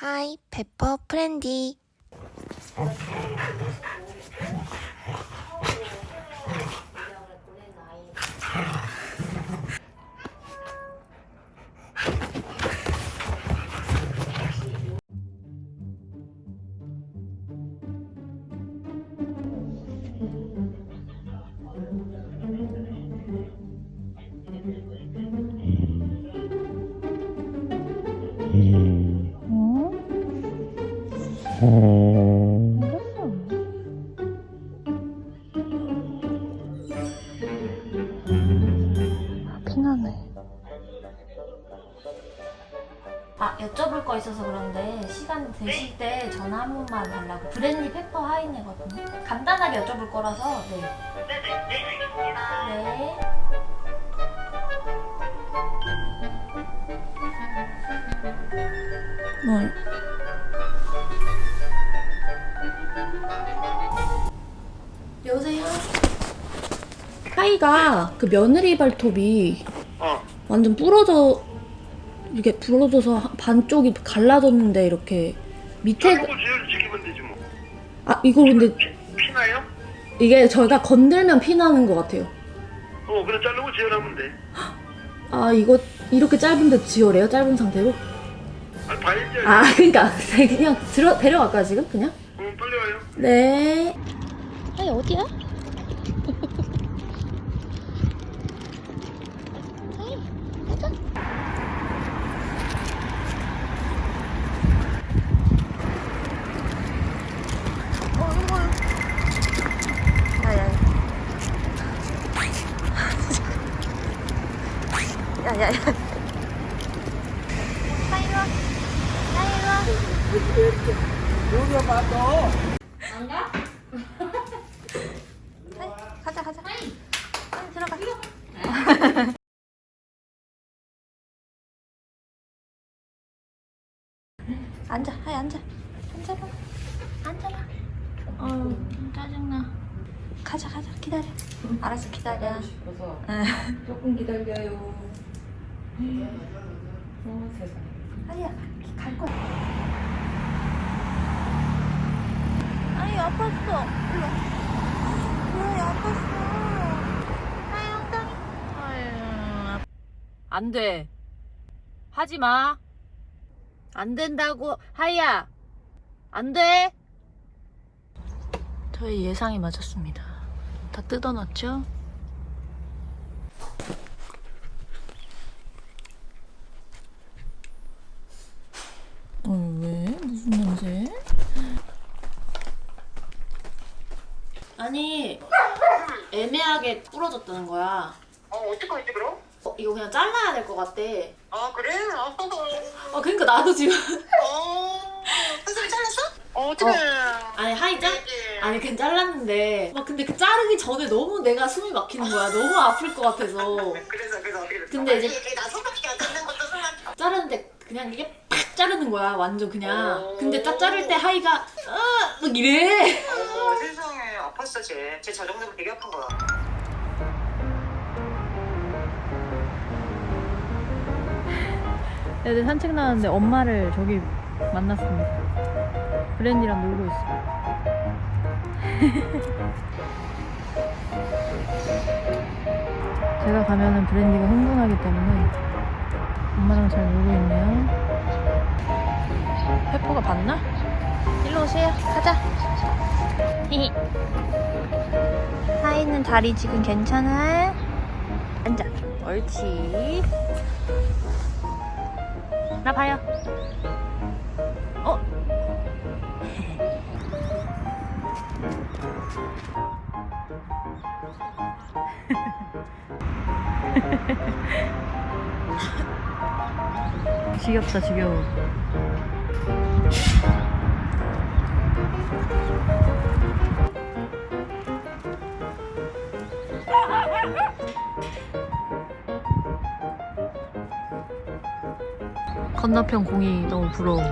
하이, 페퍼 프렌디. 피나네. 아 여쭤볼 거 있어서 그런데 시간 되실 때 전화 한 번만 달라고. 브랜디 페퍼 하이네거든요. 간단하게 여쭤볼 거라서 네. 네네, 하이가 그 며느리 발톱이 어, 완전 부러져 이렇게 부러져서 한- 반쪽이 갈라졌는데 이렇게 밑에 뭐. 아 이거 근데 피, 피나요? 이게 저희가 건들면 피 나는 것 같아요. 어, 그래 자르고 지혈하면 돼. 아 이거 이렇게 짧은데 지혈해요? 짧은 상태로? 아, 봐야지. 아 그러니까 그냥 들어 데려갈까요 지금 그냥? 어, 빨리 와요. 네. 아니 어디야? 야야야. 가자 가자. 빨리 들어가. 앉아, 하이 앉아. 앉아봐. 앉아봐. 어우 짜증나. 가자 가자 기다려. 알았어 기다려. 조금 기다려요. 아니야 갈 거야. 아니 아팠어. 일로. 왜 아팠어? 아이 엉덩이. 아유. 안 돼. 하지 마. 안 된다고. 하이야. 안 돼. 저희 예상이 맞았습니다. 다 뜯어놨죠? 아니 애매하게 부러졌다는 거야 어, 어떡하지 그럼? 어, 이거 그냥 잘라야 될 것 같대 아, 그래? 아, 아 그러니까 나도 지금 어, 한살 잘랐어? 어, 어떡해. 아니 하이 잘 이게. 아니 그냥 잘랐는데 막 근데 그 자르기 전에 너무 내가 숨이 막히는 거야 너무 아플 것 같아서 그래서, 그래서 어떻게 됐어? 근데 이제- 나 손밖에 안 닿는 것도 순간. 자르는데 그냥 이게 팍 자르는 거야 완전 그냥 오. 근데 딱 자를 때 하이가 아막 이래 어, 아팠어, 쟤. 쟤 저 정도면 되게 아픈 거야. 애들 산책 나왔는데 엄마를 저기 만났습니다. 브랜디랑 놀고 있어. 제가 가면은 브랜디가 흥분하기 때문에 엄마랑 잘 놀고 있네요. 페퍼가 봤나? 일로 오세요. 가자. 히히. 하이는 다리 지금 괜찮아? 앉아. 옳지. 나 봐요. 어? 지겹다 지겨워. 건너편 공이 너무 부러워.